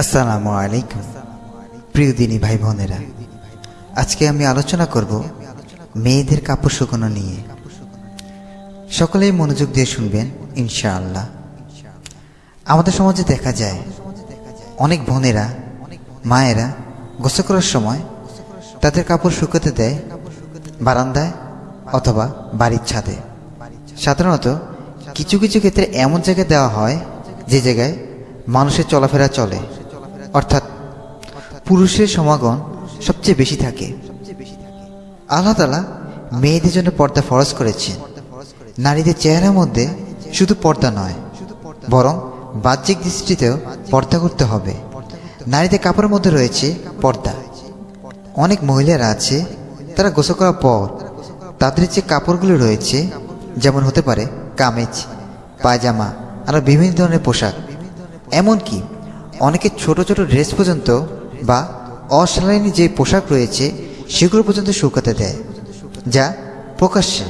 আসসালামু আলাইকুম, প্রিয় দিনী ভাই বোনেরা। আজকে আমি আলোচনা করব মেয়েদের কাপড় শুকানো নিয়ে। সকলেই মনোযোগ দিয়ে শুনবেন, ইনশাআল্লাহ। আমাদের সমাজে দেখা যায়, অনেক বোনেরা, মায়েরা গোসল করার সময় তাদের কাপড় শুকাতে দেয় বারান্দায় অথবা বাড়ির ছাদে। সাধারণত কিছু কিছু ক্ষেত্রে এমন জায়গায় দেওয়া হয় যে জায়গায় মানুষের চলাফেরা চলে। অর্থাৎ পুরুষের সমাগম সবচেয়ে বেশি থাকে। আল্লাহ তালা মেয়েদের জন্য পর্দা ফরজ করেছেন। নারীদের চেহারার মধ্যে শুধু পর্দা নয়, বরং বাহ্যিক দৃষ্টিতেও পর্দা করতে হবে। নারীদের কাপড়ের মধ্যে রয়েছে পর্দা। অনেক মহিলারা আছে, তারা গোসল করার পর তাদের যে কাপড়গুলো রয়েছে, যেমন হতে পারে কামিজ, পায়জামা আরও বিভিন্ন ধরনের পোশাক, এমনকি অনেকে ছোট ছোট ড্রেস পর্যন্ত বা অশালীন যে পোশাক রয়েছে, সেগুলো পর্যন্ত শুকাতে দেয়, যা প্রকাশ্যে।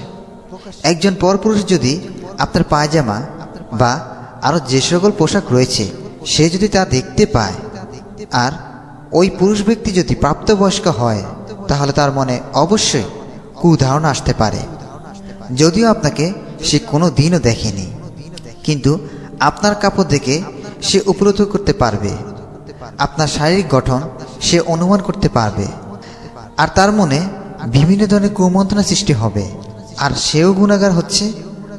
একজন পরপুরুষ যদি আপনার পায়জামা বা আরও যে সকল পোশাক রয়েছে, সে যদি তা দেখতে পায়, আর ওই পুরুষ ব্যক্তি যদি প্রাপ্তবয়স্ক হয়, তাহলে তার মনে অবশ্যই কুধারণা আসতে পারে। যদিও আপনাকে সে কোনো দিনও দেখেনি, কিন্তু আপনার কাপড় দেখে সে উপলব্ধ করতে পারবে। আপনার শারীরিক গঠন সে অনুমান করতে পারবে। আর তার মনে বিভিন্ন ধরনের কুমন্ত্রণা সৃষ্টি হবে। আর সেও গুণাগার হচ্ছে,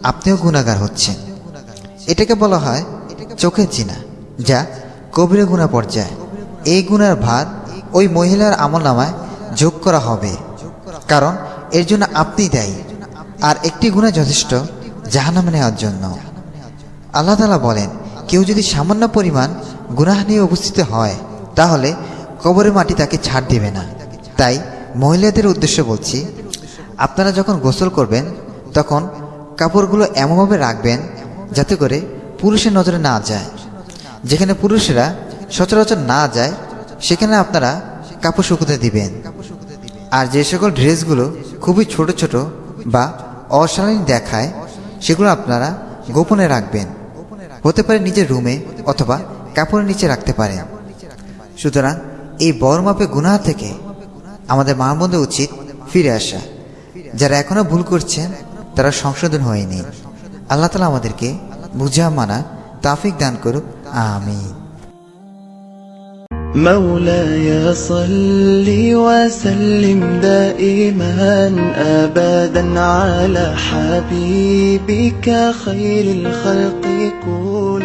আপনিও গুণাগার হচ্ছেন। এটাকে বলা হয় চোখের চিনা যা কবিরা গুণা পর্যায়ে। এই গুণার ভার ওই মহিলার আমল নামায় যোগ করা হবে। কারণ এর জন্য আপনি দায়ী। আর একটি গুণা যথেষ্ট জাহানামে নেওয়ার জন্য। আল্লাহ তালা বলেন কেউ যদি সামান্য পরিমাণ গুনাহ নিয়ে উপস্থিত হয়, তাহলে কবরের মাটি তাকে ছাড় দেবে না। তাই মহিলাদের উদ্দেশ্য বলছি, আপনারা যখন গোসল করবেন, তখন কাপড়গুলো এমনভাবে রাখবেন যাতে করে পুরুষের নজরে না যায়। যেখানে পুরুষেরা সচরাচর না যায়, সেখানে আপনারা কাপড় শুকোতে দিবেন। আর যে সকল ড্রেসগুলো খুবই ছোট ছোট বা অশালীন দেখায়, সেগুলো আপনারা গোপনে রাখবেন। হতে পারে নিজের রুমে অথবা কাপড়ের নিচে রাখতে পারে। সুতরাং এই বড় মাপে গুনাহ থেকে আমাদের মানবন্ধে উচিত ফিরে আসা। যারা এখনও ভুল করছেন, তারা সংশোধন হয়নি। আল্লাহ তালা আমাদেরকে বুঝা, মানা, তাফিক দান করুক। আমিন। مولاي صل وسلم دائما ابدا على حبيبك خير الخلق كل